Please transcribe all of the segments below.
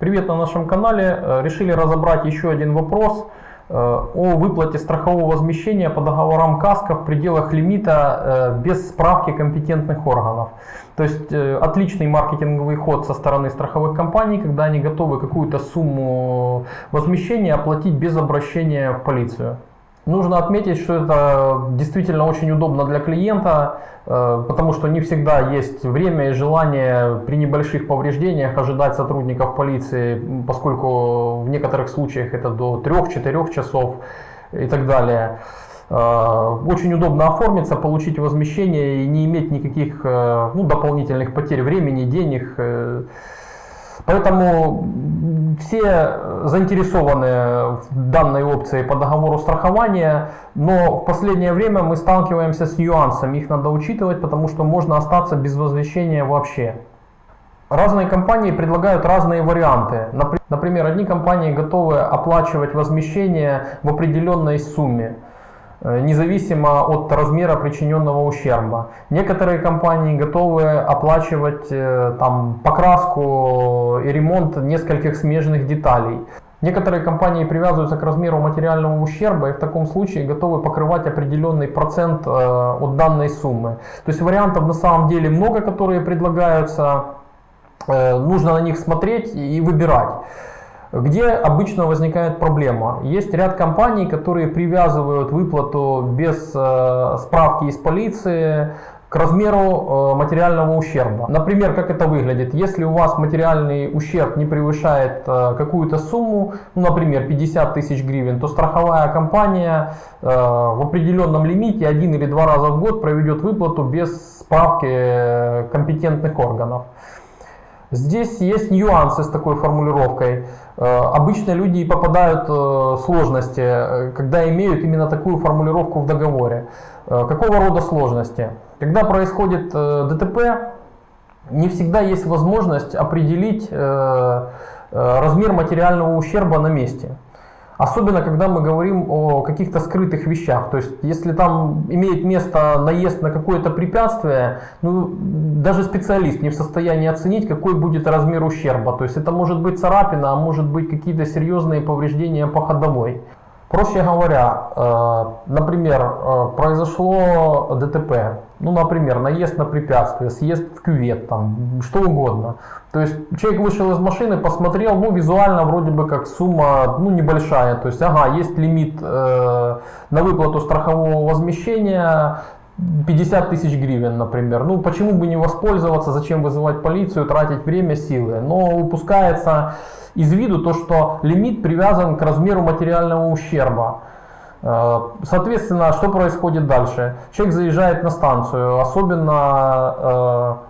Привет на нашем канале. Э, решили разобрать еще один вопрос э, о выплате страхового возмещения по договорам КАСКО в пределах лимита э, без справки компетентных органов. То есть отличный маркетинговый ход со стороны страховых компаний, когда они готовы какую-то сумму возмещения оплатить без обращения в полицию. Нужно отметить, что это действительно очень удобно для клиента, э, потому что не всегда есть время и желание при небольших повреждениях ожидать сотрудников полиции, поскольку в некоторых случаях это до 3-4 часов и так далее. Э, очень удобно оформиться, получить возмещение и не иметь никаких э, ну, дополнительных потерь времени, денег. Поэтому все заинтересованы в данной опции по договору страхования, но в последнее время мы сталкиваемся с нюансами, их надо учитывать, потому что можно остаться без возвращения вообще. Разные компании предлагают разные варианты. Например, одни компании готовы оплачивать возмещение в определенной сумме. Э, независимо от размера причиненного ущерба. Некоторые компании готовы оплачивать э, там, покраску и ремонт нескольких смежных деталей. Некоторые компании привязываются к размеру материального ущерба и в таком случае готовы покрывать определенный процент э, от данной суммы. То есть вариантов на самом деле много, которые предлагаются. Нужно на них смотреть и выбирать. Где обычно возникает проблема? Есть ряд компаний, которые привязывают выплату без э, справки из полиции к размеру э, материального ущерба. Например, как это выглядит? Если у вас материальный ущерб не превышает э, какую-то сумму, ну, например, 50 тысяч гривен, то страховая компания в определенном лимите один или два раза в год проведет выплату без справки компетентных органов. Здесь есть нюансы с такой формулировкой. Э, обычно люди попадают э, в сложности, э, когда имеют именно такую формулировку в договоре. Какого рода сложности? Когда происходит ДТП, не всегда есть возможность определить размер материального ущерба на месте. Особенно, когда мы говорим о каких-то скрытых вещах. То есть, если там имеет место наезд на какое-то препятствие, ну, даже специалист не в состоянии оценить, какой будет размер ущерба. То есть, это может быть царапина, а может быть какие-то серьезные повреждения по ходовой. Проще говоря, э, например, э, произошло ДТП, ну, например, наезд на препятствие, съезд в кювет, там, что угодно. То есть человек вышел из машины, посмотрел, ну, визуально вроде бы как сумма, ну, небольшая. То есть, ага, есть лимит э, на выплату страхового возмещения, 50 тысяч гривен, например. Ну, почему бы не воспользоваться, зачем вызывать полицию, тратить время, силы. Но упускается из виду то, что лимит привязан к размеру материального ущерба. Э, соответственно, что происходит дальше? Человек заезжает на станцию, особенно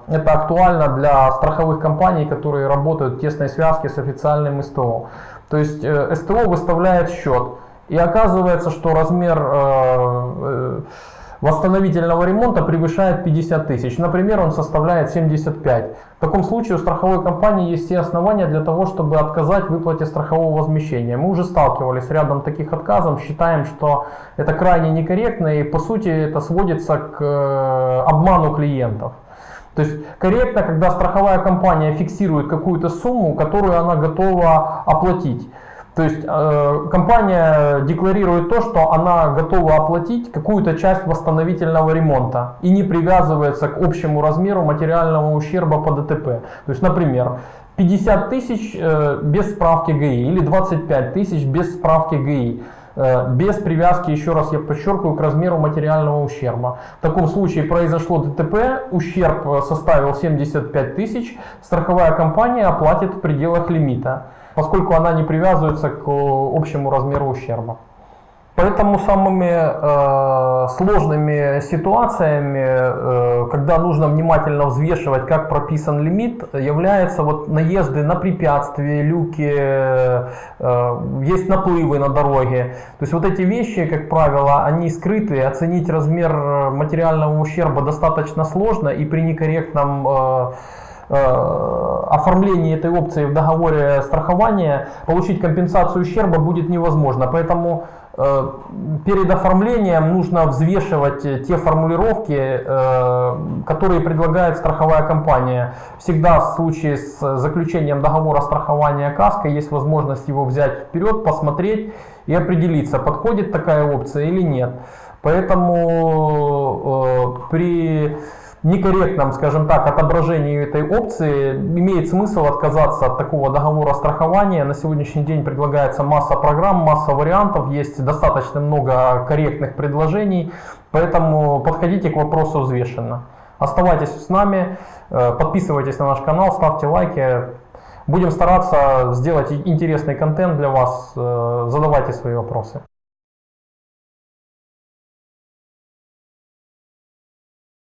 э, это актуально для страховых компаний, которые работают в тесной связке с официальным СТО. То есть э, СТО выставляет счет, и оказывается, что размер восстановительного ремонта превышает 50 тысяч. Например, он составляет 75. В таком случае у страховой компании есть все основания для того, чтобы отказать в выплате страхового возмещения. Мы уже сталкивались с рядом таких отказов, считаем, что это крайне некорректно и по сути это сводится к э, обману клиентов. То есть корректно, когда страховая компания фиксирует какую-то сумму, которую она готова оплатить. То есть э, компания декларирует то, что она готова оплатить какую-то часть восстановительного ремонта и не привязывается к общему размеру материального ущерба по ДТП. То есть, например, 50 тысяч э, без справки ГИ или 25 тысяч без справки ГИ без привязки, еще раз я подчеркиваю, к размеру материального ущерба. В таком случае произошло ДТП, ущерб э, составил 75 тысяч, страховая компания оплатит в пределах лимита поскольку она не привязывается к общему размеру ущерба. Поэтому самыми э, сложными ситуациями, э, когда нужно внимательно взвешивать, как прописан лимит, являются вот наезды на препятствия, люки, э, есть наплывы на дороге. То есть вот эти вещи, как правило, они скрыты, оценить размер материального ущерба достаточно сложно и при некорректном э, э, оформлении этой опции в договоре страхования получить компенсацию ущерба будет невозможно. Поэтому э, перед оформлением нужно взвешивать те формулировки, э, которые предлагает страховая компания. Всегда в случае с заключением договора страхования КАСКО есть возможность его взять вперед, посмотреть и определиться, подходит такая опция или нет. Поэтому э, при некорректном, скажем так, отображении этой опции имеет смысл отказаться от такого договора страхования. На сегодняшний день предлагается масса программ, масса вариантов, есть достаточно много корректных предложений, поэтому подходите к вопросу взвешенно. Оставайтесь с нами, э, подписывайтесь на наш канал, ставьте лайки. Будем стараться сделать интересный контент для вас, э, задавайте свои вопросы.